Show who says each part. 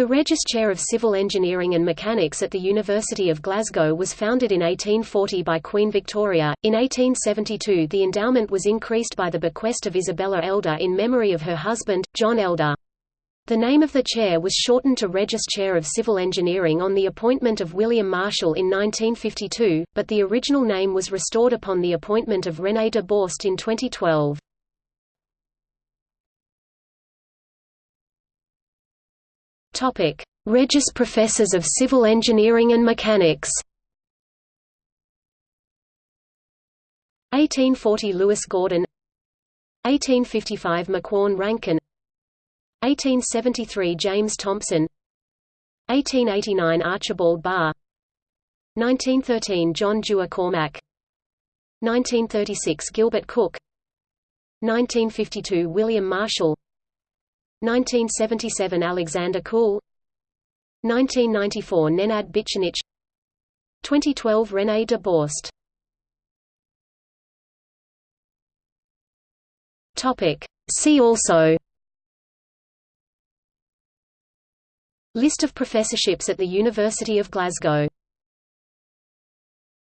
Speaker 1: The Regius Chair of Civil Engineering and Mechanics at the University of Glasgow was founded in 1840 by Queen Victoria. In 1872, the endowment was increased by the bequest of Isabella Elder in memory of her husband, John Elder. The name of the chair was shortened to Regius Chair of Civil Engineering on the appointment of William Marshall in 1952, but the original name was restored upon the appointment of René de Borst in 2012. Topic: Regius Professors of Civil Engineering and Mechanics. 1840 Lewis Gordon. 1855 Macquorn Rankine. 1873 James Thomson. 1889 Archibald Barr. 1913 John Dewar Cormack. 1936 Gilbert Cook. 1952 William Marshall 1977 Alexander Coull 1994 Nenad Bicanic 2012 René de Borst. Topic. See also. List of professorships at the University of Glasgow